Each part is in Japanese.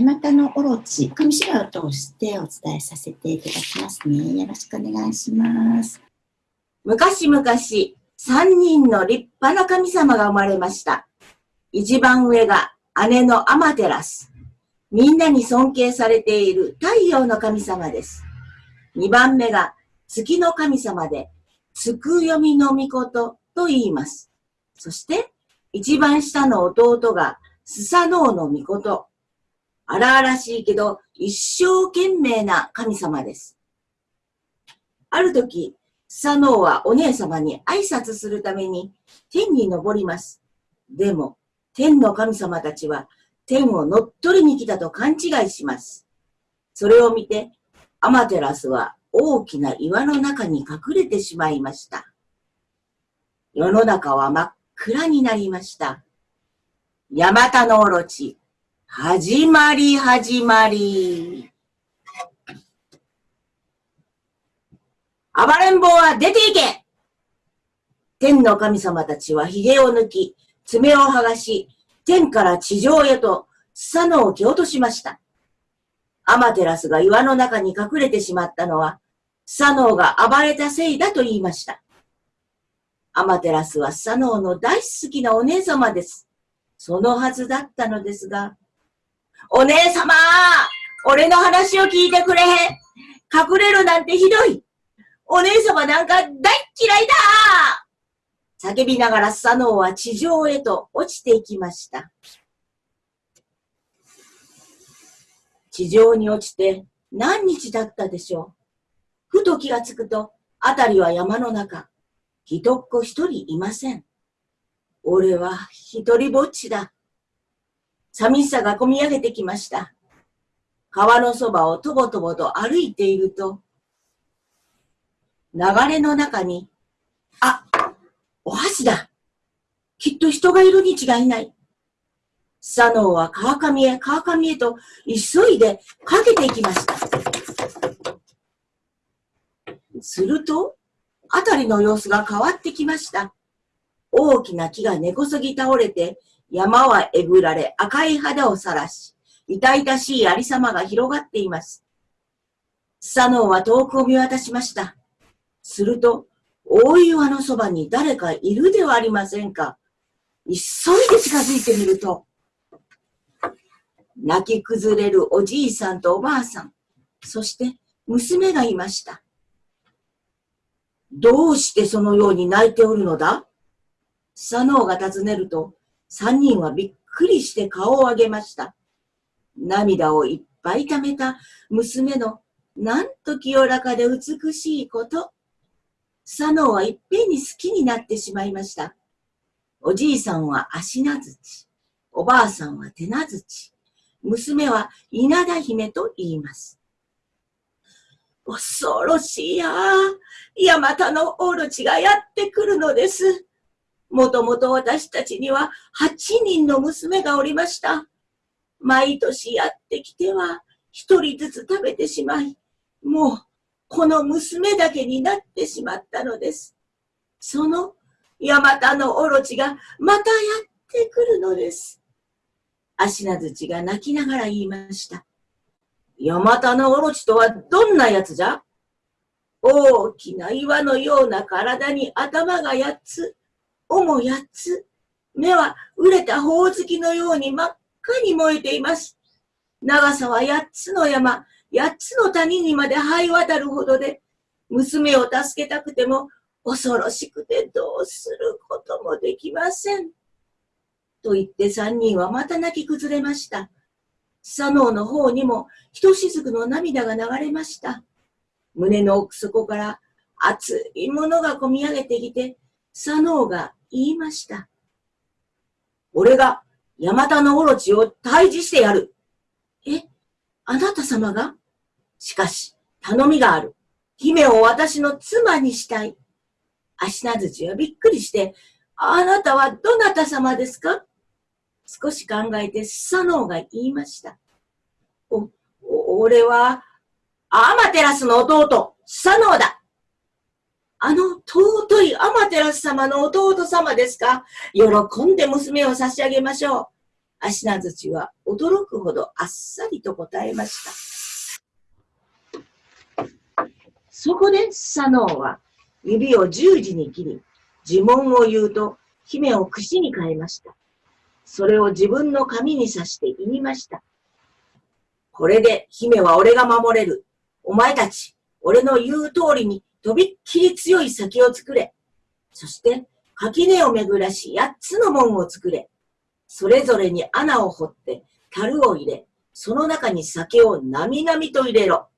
ヤマタのオロチ、上白を通してお伝えさせていただきますね。よろしくお願いします。昔々、三人の立派な神様が生まれました。一番上が姉のアマテラス。みんなに尊敬されている太陽の神様です。二番目が月の神様で、つくよみの御事と言います。そして、一番下の弟がスサノオの御事。荒々しいけど、一生懸命な神様です。ある時、スサノオはお姉様に挨拶するために天に登ります。でも、天の神様たちは天を乗っ取りに来たと勘違いします。それを見て、アマテラスは大きな岩の中に隠れてしまいました。世の中は真っ暗になりました。ヤマタノオロチ、始まり始まり。暴れん坊は出ていけ天の神様たちは髭を抜き、爪を剥がし、天から地上へとスサノを蹴落としました。アマテラスが岩の中に隠れてしまったのは、スサノオが暴れたせいだと言いました。アマテラスはスサノオの大好きなお姉様です。そのはずだったのですが、お姉様俺の話を聞いてくれへん隠れるなんてひどいお姉様なんか大嫌いだ叫びながらスサノオは地上へと落ちていきました。地上に落ちて何日だったでしょう。ふと気がつくと、あたりは山の中。人っ子一人いません。俺は一人ぼっちだ。寂しさがこみ上げてきました。川のそばをとぼとぼと歩いていると、流れの中に、あ、お箸だ。きっと人がいるに違いない。サノーは川上へ川上へと急いでかけていきました。すると、あたりの様子が変わってきました。大きな木が根こそぎ倒れて、山はえぐられ赤い肌をさらし、痛々しいありさまが広がっています。サノオは遠くを見渡しました。すると、大岩のそばに誰かいるではありませんか。急いで近づいてみると、泣き崩れるおじいさんとおばあさん、そして娘がいました。どうしてそのように泣いておるのだ？サノーが尋ねると、三人はびっくりして顔を上げました。涙をいっぱい溜めた娘のなんと清らかで美しいこと。サノーはいっぺんに好きになってしまいました。おじいさんは足名槌、おばあさんは手名槌、娘は稲田姫と言います。恐ろしいや、ヤマタのオロチがやってくるのです。もともと私たちには8人の娘がおりました。毎年やってきては一人ずつ食べてしまい、もうこの娘だけになってしまったのです。そのヤマタのオロチがまたやってくるのです。足名槌が泣きながら言いました。ヤマタのオロチとはどんなやつじゃ？大きな岩のような体に頭が8つ、尾も八つ、目は熟れたほおずきのように真っ赤に燃えています。長さは八つの山、八つの谷にまで這い渡るほどで、娘を助けたくても恐ろしくてどうすることもできません。と言って三人はまた泣き崩れました。佐野の方にもひとしずくの涙が流れました。胸の奥底から熱いものがこみ上げてきて、佐野が言いました。俺が山田のオロチを退治してやる。え、あなた様が？しかし、頼みがある。姫を私の妻にしたい。足名槌はびっくりして、あなたはどなた様ですか？少し考えてスサノオが言いました。お、俺は、アマテラスの弟、スサノオだ。あのテラス様の弟様ですか？喜んで娘を差し上げましょう。アシナズチは驚くほどあっさりと答えました。そこでスサノーは指を十字に切り、呪文を言うと姫を串に変えました。それを自分の髪に刺して言いました。これで姫は俺が守れる。お前たち、俺の言う通りにとびっきり強い先を作れ。そして、垣根を巡らし八つの門を作れ。それぞれに穴を掘って樽を入れ、その中に酒をなみなみと入れろ。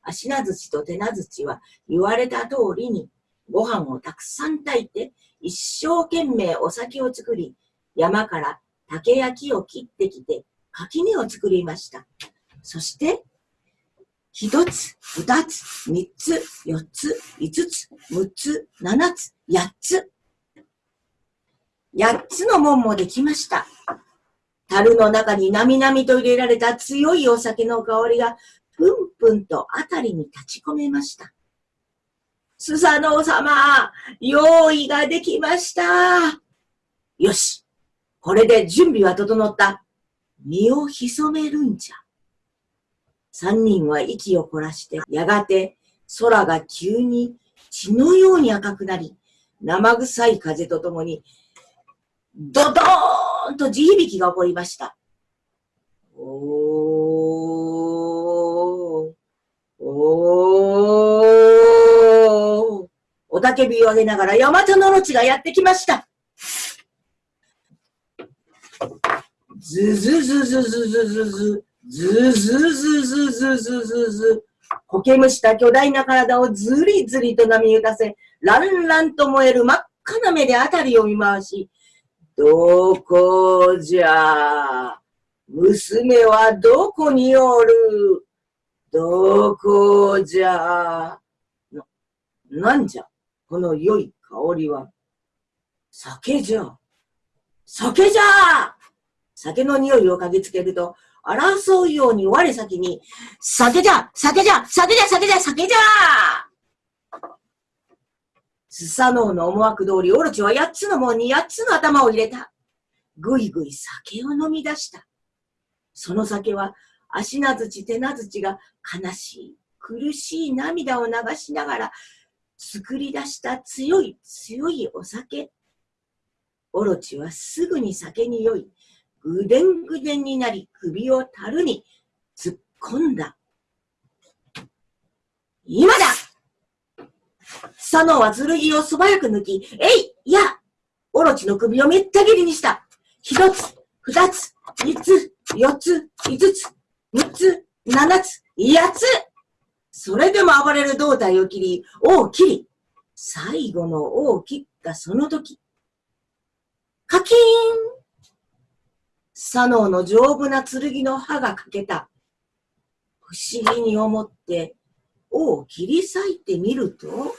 足名槌と手名槌は言われた通りにご飯をたくさん炊いて一生懸命お酒を作り、山から竹や木を切ってきて垣根を作りました。そして、一つ、二つ、三つ、四つ、五つ、六つ、七つ、八つ。八つの門もできました。樽の中になみなみと入れられた強いお酒の香りがぷんぷんとあたりに立ち込めました。スサノオ様、用意ができました。よし、これで準備は整った。身を潜めるんじゃ。三人は息を凝らして、やがて空が急に血のように赤くなり、生臭い風とともに、ドドーンと地響きが起こりました。おー、おー、おたけびを上げながらヤマタノロチがやってきました。ズズズズズズズズ、ズズズズズズズズ、苔むした巨大な体をずりずりと波打たせ、ランランと燃える真っ赤な目であたりを見回し、どこじゃ？娘はどこにおる？どこじゃ？な、なんじゃ？この良い香りは。酒じゃ。酒じゃ！酒の匂いを嗅ぎつけると、争うように我先に、酒じゃ酒じゃ酒じゃ酒じゃ酒じゃスサノオの思惑通り、オロチは八つの門に八つの頭を入れた。ぐいぐい酒を飲み出した。その酒は、足名槌手名槌が悲しい、苦しい涙を流しながら、作り出した強い強いお酒。オロチはすぐに酒に酔い、ぐでんぐでんになり首を樽に突っ込んだ。今だ佐野は剣を素早く抜き、えいいやオロチの首をめった切りにした。一つ、二つ、三つ、四つ、五つ、六つ、七つ、八つそれでも暴れる胴体を切り、尾を切り、最後の尾を切ったその時、カキーン左脳の丈夫な剣の刃が欠けた。不思議に思って、尾を切り裂いてみると、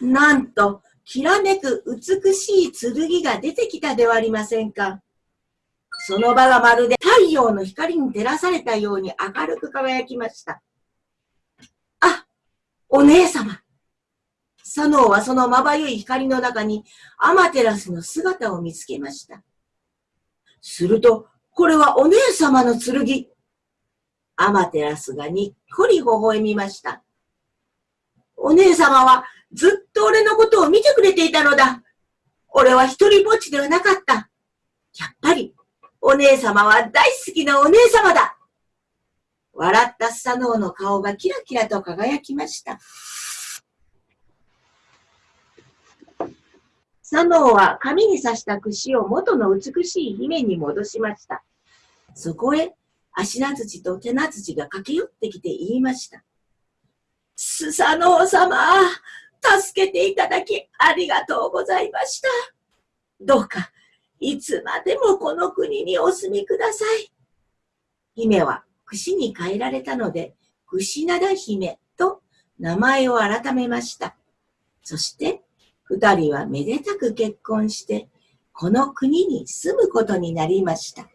なんと、きらめく美しい剣が出てきたではありませんか。その場がまるで太陽の光に照らされたように明るく輝きました。あ、お姉様。サノーはそのまばゆい光の中にアマテラスの姿を見つけました。すると、これはお姉様の剣。アマテラスがにっこり微笑みました。お姉様はずっと俺のことを見てくれていたのだ。俺は一人ぼっちではなかった。やっぱり、お姉様は大好きなお姉様だ。笑ったスサノオの顔がキラキラと輝きました。サノオは髪に刺した櫛を元の美しい姫に戻しました。そこへ、足名土と手名土が駆け寄ってきて言いました。スサノオ様、助けていただきありがとうございました。どうか、いつまでもこの国にお住みください。姫は櫛に変えられたので、櫛灘姫と名前を改めました。そして、二人はめでたく結婚して、この国に住むことになりました。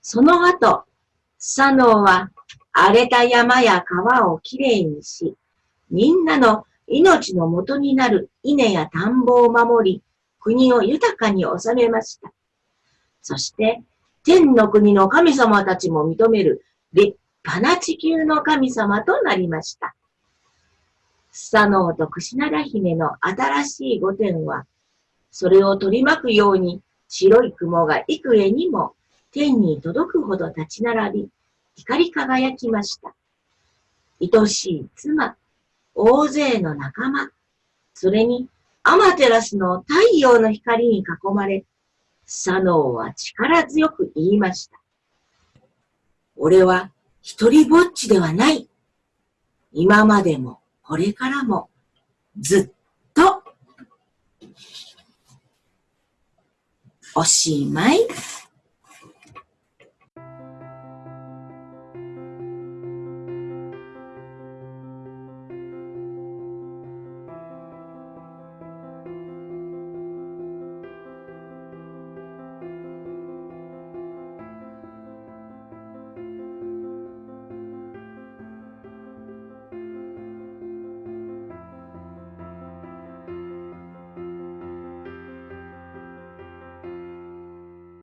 その後、サノーは荒れた山や川をきれいにし、みんなの命の元になる稲や田んぼを守り、国を豊かに治めました。そして、天の国の神様たちも認める立派な地球の神様となりました。スサノオとクシナラ姫の新しい御殿は、それを取り巻くように白い雲が幾重にも天に届くほど立ち並び、光り輝きました。愛しい妻、大勢の仲間、それにアマテラスの太陽の光に囲まれ、サノオは力強く言いました。俺は一人ぼっちではない。今までもこれからもずっとおしまい。